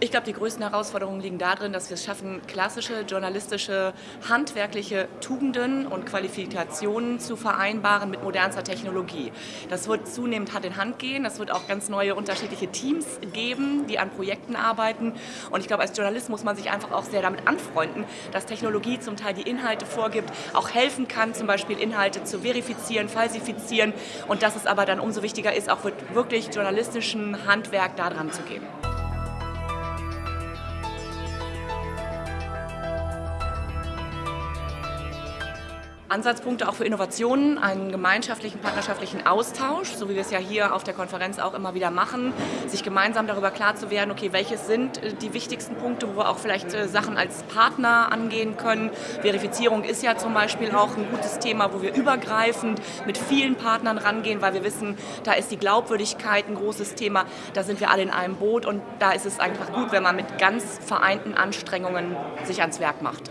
Ich glaube, die größten Herausforderungen liegen darin, dass wir es schaffen, klassische journalistische, handwerkliche Tugenden und Qualifikationen zu vereinbaren mit modernster Technologie. Das wird zunehmend Hand in Hand gehen. Es wird auch ganz neue unterschiedliche Teams geben, die an Projekten arbeiten. Und ich glaube, als Journalist muss man sich einfach auch sehr damit anfreunden, dass Technologie zum Teil die Inhalte vorgibt, auch helfen kann, zum Beispiel Inhalte zu verifizieren, falsifizieren und dass es aber dann umso wichtiger ist, auch wirklich journalistischen Handwerk daran zu geben. Ansatzpunkte auch für Innovationen, einen gemeinschaftlichen, partnerschaftlichen Austausch, so wie wir es ja hier auf der Konferenz auch immer wieder machen, sich gemeinsam darüber klar zu werden, okay, welches sind äh, die wichtigsten Punkte, wo wir auch vielleicht äh, Sachen als Partner angehen können. Verifizierung ist ja zum Beispiel auch ein gutes Thema, wo wir übergreifend mit vielen Partnern rangehen, weil wir wissen, da ist die Glaubwürdigkeit ein großes Thema, da sind wir alle in einem Boot und da ist es einfach gut, wenn man mit ganz vereinten Anstrengungen sich ans Werk macht.